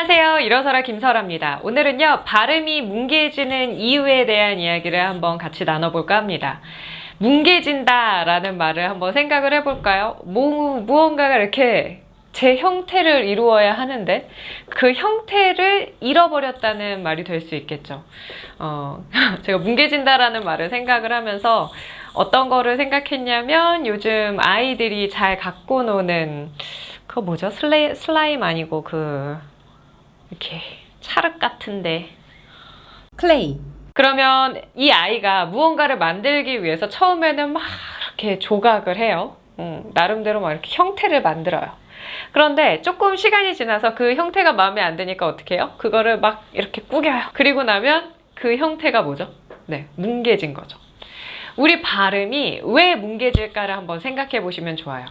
안녕하세요. 일어서라 김설아입니다. 오늘은요, 발음이 뭉개지는 이유에 대한 이야기를 한번 같이 나눠볼까 합니다. 뭉개진다 라는 말을 한번 생각을 해볼까요? 뭐, 무언가가 이렇게 제 형태를 이루어야 하는데 그 형태를 잃어버렸다는 말이 될 수 있겠죠. 어, 제가 뭉개진다라는 말을 생각을 하면서 어떤 거를 생각했냐면 요즘 아이들이 잘 갖고 노는 그거 뭐죠? 슬레, 슬라임 아니고 그 이렇게 찰흙 같은데 클레이 그러면 이 아이가 무언가를 만들기 위해서 처음에는 막 이렇게 조각을 해요. 음, 나름대로 막 이렇게 형태를 만들어요. 그런데 조금 시간이 지나서 그 형태가 마음에 안 드니까 어떻게 해요? 그거를 막 이렇게 꾸겨요. 그리고 나면 그 형태가 뭐죠? 네, 뭉개진 거죠. 우리 발음이 왜 뭉개질까를 한번 생각해 보시면 좋아요.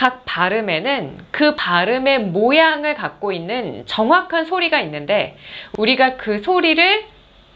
각 발음에는 그 발음의 모양을 갖고 있는 정확한 소리가 있는데 우리가 그 소리를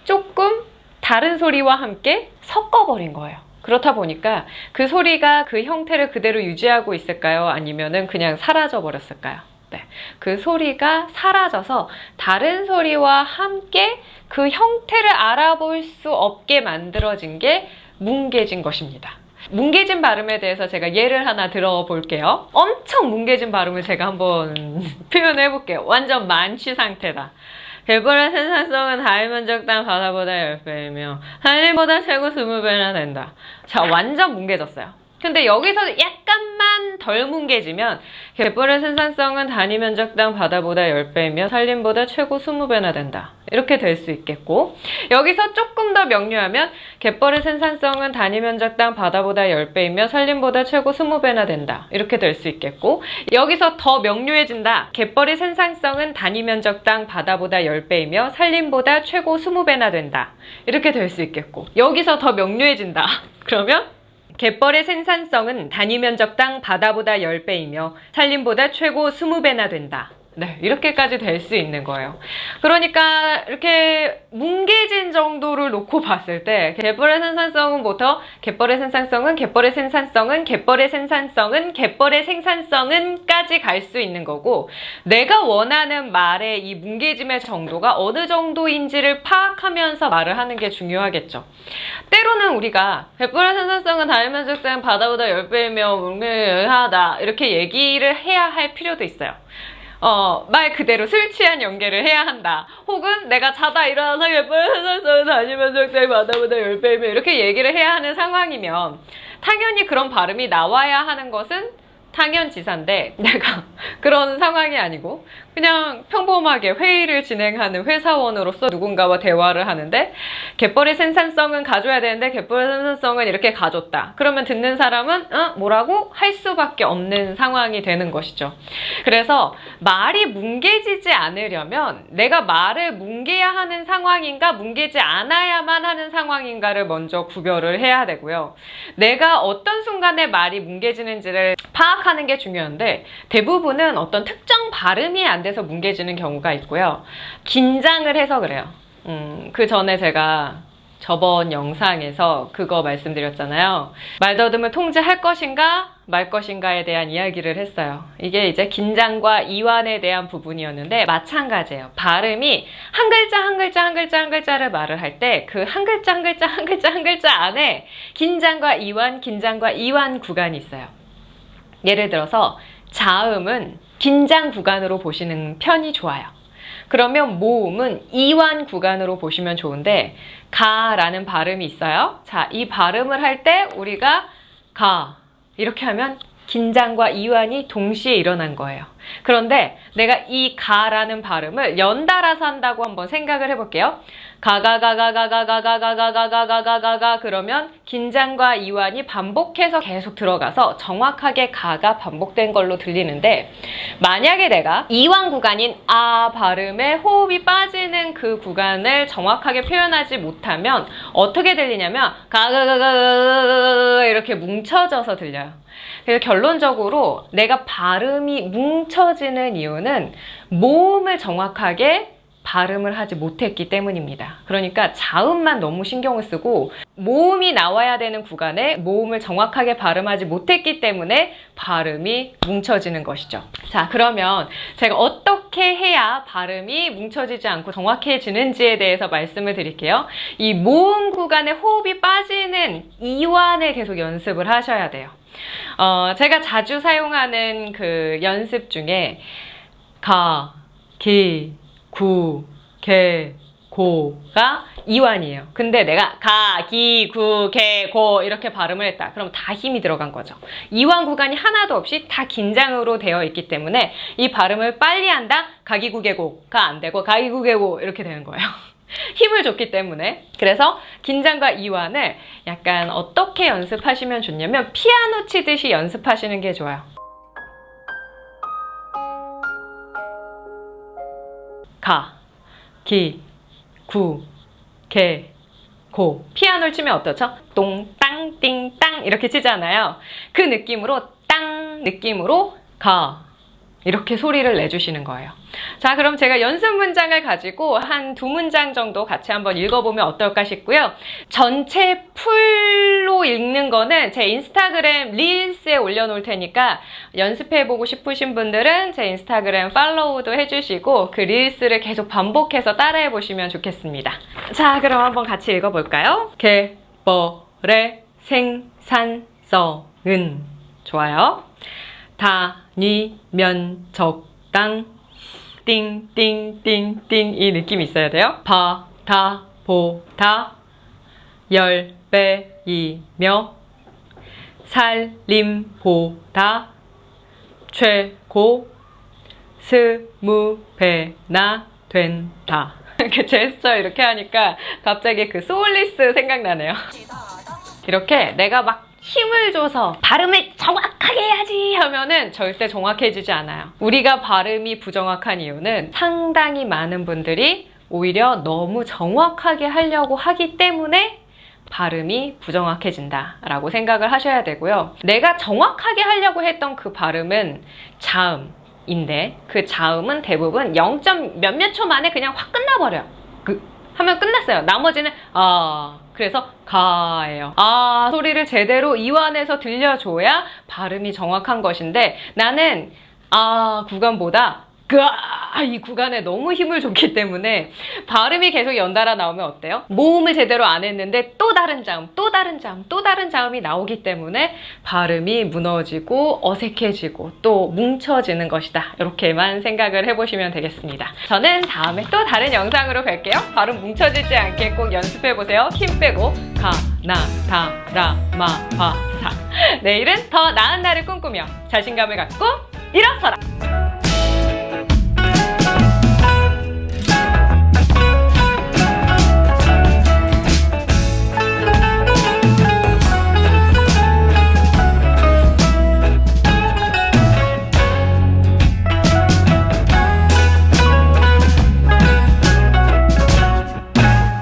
조금 다른 소리와 함께 섞어버린 거예요. 그렇다 보니까 그 소리가 그 형태를 그대로 유지하고 있을까요? 아니면 은 그냥 사라져 버렸을까요? 네. 그 소리가 사라져서 다른 소리와 함께 그 형태를 알아볼 수 없게 만들어진 게 뭉개진 것입니다. 뭉개진 발음에 대해서 제가 예를 하나 들어볼게요. 엄청 뭉개진 발음을 제가 한번 표현해 볼게요. 완전 만취 상태다. 개불의 생산성은 다일 면적당 바다보다 10배이며 한일보다 최고 20배나 된다. 자, 완전 뭉개졌어요. 근데 여기서 약간만 덜 뭉개지면 갯벌의 생산성은 단위 면적당 바다보다 10배이며 산림보다 최고 20배나 된다. 이렇게 될 수 있겠고 여기서 조금 더 명료하면 갯벌의 생산성은 단위 면적당 바다보다 10배이며 산림보다 최고 20배나 된다. 이렇게 될 수 있겠고 여기서 더 명료해진다. 갯벌의 생산성은 단위 면적당 바다보다 10배이며 산림보다 최고 20배나 된다. 이렇게 될 수 있겠고 여기서 더 명료해진다. 그러면 갯벌의 생산성은 단위 면적당 바다보다 10배이며 산림보다 최고 20배나 된다. 네, 이렇게까지 될 수 있는 거예요. 그러니까 이렇게 뭉개진 정도를 놓고 봤을 때 갯벌의 생산성은부터 갯벌의 생산성은 갯벌의 생산성은 갯벌의 생산성은 갯벌의 생산성은 까지 갈 수 있는 거고 내가 원하는 말의 이 뭉개짐의 정도가 어느 정도인지를 파악하면서 말을 하는 게 중요하겠죠. 때로는 우리가 갯벌의 생산성은 다면적된 바다보다 10배이며 뭉개하다 이렇게 얘기를 해야 할 필요도 있어요. 어, 말 그대로 술 취한 연계를 해야 한다. 혹은 내가 자다 일어나서 세상을 다니면서 내 바다보다 열배이며 이렇게 얘기를 해야 하는 상황이면 당연히 그런 발음이 나와야 하는 것은 당연지사인데 내가 그런 상황이 아니고 그냥 평범하게 회의를 진행하는 회사원으로서 누군가와 대화를 하는데 갯벌의 생산성은 가져야 되는데 갯벌의 생산성은 이렇게 가졌다. 그러면 듣는 사람은 어? 뭐라고 할 수밖에 없는 상황이 되는 것이죠. 그래서 말이 뭉개지지 않으려면 내가 말을 뭉개야 하는 상황인가 뭉개지 않아야만 하는 상황인가를 먼저 구별을 해야 되고요. 내가 어떤 순간에 말이 뭉개지는지를 파악 하는 게 중요한데 대부분은 어떤 특정 발음이 안 돼서 뭉개지는 경우가 있고요. 긴장을 해서 그래요. 음, 그 전에 제가 저번 영상에서 그거 말씀드렸잖아요. 말더듬을 통제할 것인가 말 것인가에 대한 이야기를 했어요. 이게 이제 긴장과 이완에 대한 부분이었는데 마찬가지예요. 발음이 한 글자 한 글자 한 글자 한 글자를 말을 할 때 그 한 글자 한 글자 한 글자 한 글자 안에 긴장과 이완, 긴장과 이완 구간이 있어요. 예를 들어서 자음은 긴장 구간으로 보시는 편이 좋아요. 그러면 모음은 이완 구간으로 보시면 좋은데 가라는 발음이 있어요. 자, 이 발음을 할 때 우리가 가 이렇게 하면 긴장과 이완이 동시에 일어난 거예요. 그런데 내가 이 가라는 발음을 연달아서 한다고 한번 생각을 해볼게요. 가가가가가가가가가가가가가가가 그러면 긴장과 이완이 반복해서 계속 들어가서 정확하게 가가 반복된 걸로 들리는데 만약에 내가 이완 구간인 아 발음에 호흡이 빠지는 그 구간을 정확하게 표현하지 못하면 어떻게 들리냐면 가가가가가가가 이렇게 뭉쳐져서 들려요. 그래서 결론적으로 내가 발음이 뭉쳐지는 이유는 모음을 정확하게 발음을 하지 못했기 때문입니다. 그러니까 자음만 너무 신경을 쓰고 모음이 나와야 되는 구간에 모음을 정확하게 발음하지 못했기 때문에 발음이 뭉쳐지는 것이죠. 자, 그러면 제가 어떻게 해야 발음이 뭉쳐지지 않고 정확해지는지에 대해서 말씀을 드릴게요. 이 모음 구간에 호흡이 빠지는 이완을 계속 연습을 하셔야 돼요. 어, 제가 자주 사용하는 그 연습 중에 가, 기, 구, 개, 고가 이완이에요. 근데 내가 가, 기, 구, 개, 고 이렇게 발음을 했다. 그럼 다 힘이 들어간 거죠. 이완 구간이 하나도 없이 다 긴장으로 되어 있기 때문에 이 발음을 빨리 한다. 가 기, 구, 개, 고가 안 되고 가 기, 구, 개, 고 이렇게 되는 거예요. 힘을 줬기 때문에 그래서 긴장과 이완을 약간 어떻게 연습하시면 좋냐면 피아노 치듯이 연습하시는 게 좋아요. 가, 기, 구, 개, 고. 피아노를 치면 어떻죠? 똥, 땅, 띵, 땅 이렇게 치잖아요. 그 느낌으로 땅 느낌으로 가. 이렇게 소리를 내주시는 거예요. 자, 그럼 제가 연습 문장을 가지고 한 두 문장 정도 같이 한번 읽어보면 어떨까 싶고요. 전체 풀로 읽는 거는 제 인스타그램 릴스에 올려놓을 테니까 연습해보고 싶으신 분들은 제 인스타그램 팔로우도 해주시고 그 릴스를 계속 반복해서 따라해보시면 좋겠습니다. 자, 그럼 한번 같이 읽어볼까요? 개 벌의 생산성은 좋아요. 다니면 적당 띵띵띵띵 이 느낌이 있어야 돼요. 바다 보다 열 배이며 살림보다 최고 스무 배나 된다. 이렇게 제스처 이렇게 하니까 갑자기 그 소울리스 생각나네요. 이렇게 내가 막 힘을 줘서 발음을 정확하게 해야지 하면은 절대 정확해지지 않아요. 우리가 발음이 부정확한 이유는 상당히 많은 분들이 오히려 너무 정확하게 하려고 하기 때문에 발음이 부정확해진다 라고 생각을 하셔야 되고요. 내가 정확하게 하려고 했던 그 발음은 자음 인데 그 자음은 대부분 0. 몇몇 초 만에 그냥 확 끝나버려요. 그 하면 끝났어요. 나머지는 아 그래서 가예요. 아 소리를 제대로 이완해서 들려줘야 발음이 정확한 것인데 나는 아 구간보다 그 이 구간에 너무 힘을 줬기 때문에 발음이 계속 연달아 나오면 어때요? 모음을 제대로 안 했는데 또 다른 자음, 또 다른 자음, 또 다른 자음이 나오기 때문에 발음이 무너지고 어색해지고 또 뭉쳐지는 것이다. 이렇게만 생각을 해보시면 되겠습니다. 저는 다음에 또 다른 영상으로 뵐게요. 발음 뭉쳐지지 않게 꼭 연습해보세요. 힘 빼고 가, 나, 다, 라, 마, 바, 사. 내일은 더 나은 날을 꿈꾸며 자신감을 갖고 일어서라!